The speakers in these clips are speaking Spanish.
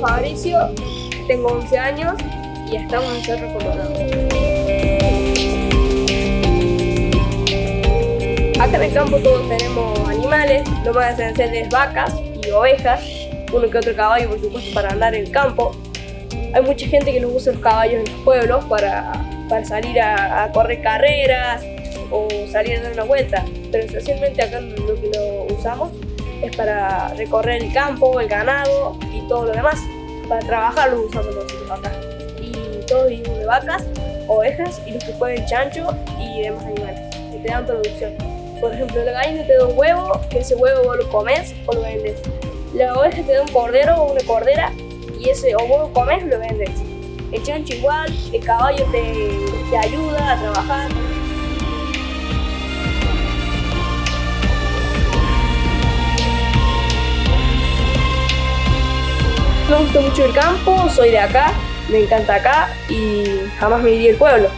Mauricio, tengo 11 años y estamos en Cerro Colorado. Acá en el campo todos tenemos animales, lo más esencial es vacas y ovejas, uno que otro caballo por supuesto para andar en el campo. Hay mucha gente que nos usa los caballos en los pueblos para, para salir a, a correr carreras o salir a dar una vuelta, pero esencialmente acá lo que lo usamos es para recorrer el campo, el ganado y todo lo demás. Para trabajar los usamos nosotros acá. Y todos vivimos de vacas, ovejas y los que pueden chancho y demás animales que te dan producción. Por ejemplo, la gallina te da un huevo, que ese huevo vos lo comes o lo vendes. La oveja te da un cordero o una cordera y ese o vos lo comes o lo vendes. El chancho igual, el caballo te, te ayuda a trabajar, gusta mucho el campo, soy de acá, me encanta acá y jamás me iría al pueblo.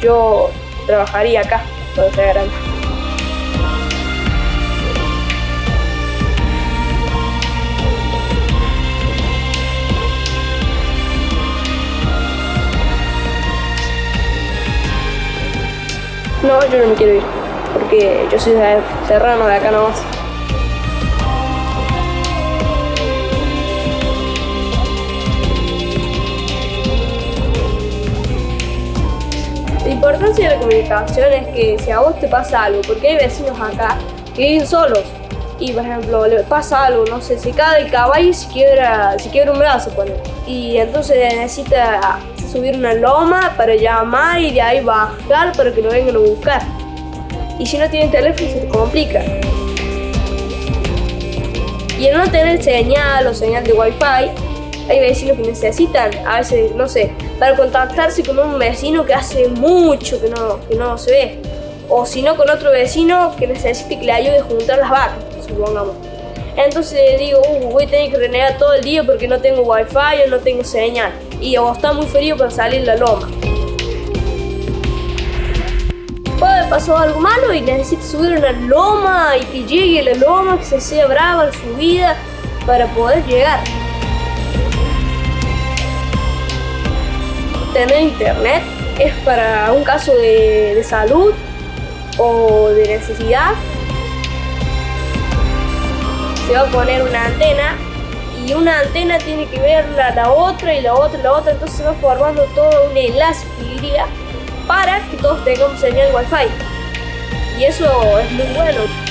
Yo trabajaría acá cuando sea grande. No, yo no me quiero ir, porque yo soy de serrano de acá nomás. Importancia de la comunicación es que si a vos te pasa algo, porque hay vecinos acá que viven solos y por ejemplo le pasa algo, no sé, se cae el caballo y se quiebra, se quiebra un brazo pone, y entonces necesita subir una loma para llamar y de ahí bajar para que lo vengan a buscar. Y si no tienen teléfono se complica. Y el no tener señal o señal de wifi, hay vecinos que necesitan, a veces, no sé, para contactarse con un vecino que hace mucho que no, que no se ve. O si no, con otro vecino que necesite que le ayude a juntar las vacas, supongamos. Entonces digo, uh, voy a tener que renegar todo el día porque no tengo wifi o no tengo señal. Y o está muy frío para salir la loma. Puede pasar algo malo y necesito subir una loma y que llegue la loma, que se sea brava la subida para poder llegar. Tener internet es para un caso de, salud o de necesidad. Se va a poner una antena y una antena tiene que ver la, la otra y la otra y la otra, entonces se va formando todo un enlace para que todos tengamos señal wifi. Y eso es muy bueno.